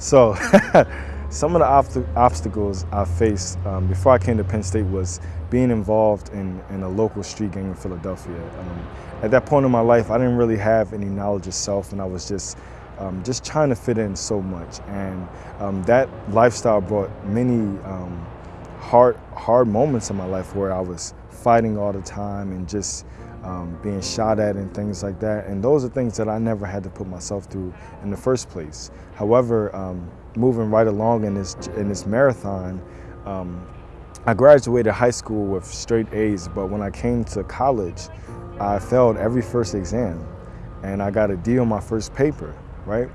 So some of the obst obstacles I faced um, before I came to Penn State was being involved in, in a local street gang in Philadelphia. Um, at that point in my life, I didn't really have any knowledge of self and I was just um, just trying to fit in so much. And um, that lifestyle brought many um, hard, hard moments in my life where I was fighting all the time and just um, being shot at and things like that. And those are things that I never had to put myself through in the first place. However, um, moving right along in this, in this marathon, um, I graduated high school with straight A's, but when I came to college, I failed every first exam and I got a D on my first paper, right?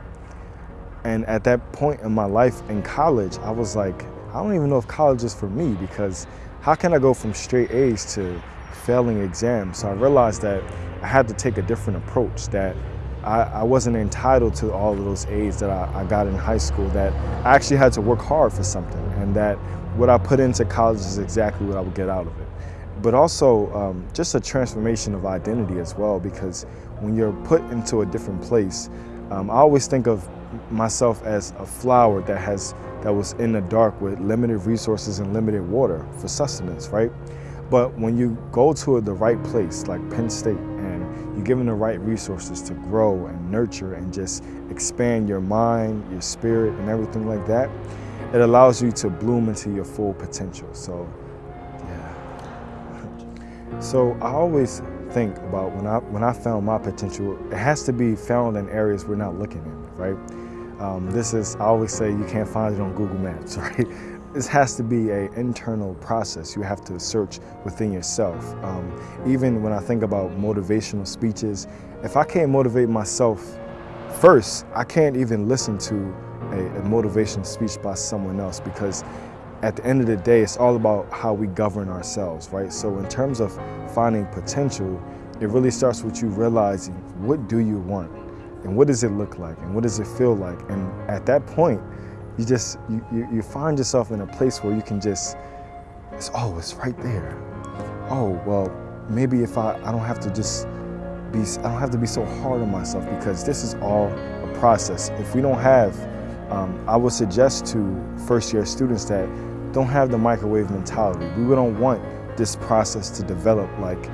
And at that point in my life in college, I was like, I don't even know if college is for me because how can I go from straight A's to failing exams? So I realized that I had to take a different approach, that I, I wasn't entitled to all of those A's that I, I got in high school, that I actually had to work hard for something and that what I put into college is exactly what I would get out of it. But also um, just a transformation of identity as well because when you're put into a different place, um, I always think of myself as a flower that has that was in the dark with limited resources and limited water for sustenance, right? But when you go to the right place like Penn State and you're given the right resources to grow and nurture and just expand your mind, your spirit and everything like that, it allows you to bloom into your full potential. So, yeah. So I always think about when I when I found my potential, it has to be found in areas we're not looking in, right? Um, this is, I always say you can't find it on Google Maps, right? This has to be an internal process. You have to search within yourself. Um, even when I think about motivational speeches, if I can't motivate myself first, I can't even listen to a, a motivational speech by someone else because at the end of the day, it's all about how we govern ourselves, right? So in terms of finding potential, it really starts with you realizing what do you want? and what does it look like and what does it feel like and at that point you just you, you, you find yourself in a place where you can just it's oh it's right there oh well maybe if I, I don't have to just be I don't have to be so hard on myself because this is all a process if we don't have um, I would suggest to first year students that don't have the microwave mentality we don't want this process to develop like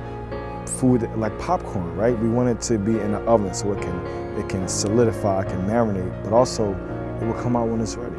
food like popcorn, right? We want it to be in the oven so it can it can solidify, it can marinate, but also it will come out when it's ready.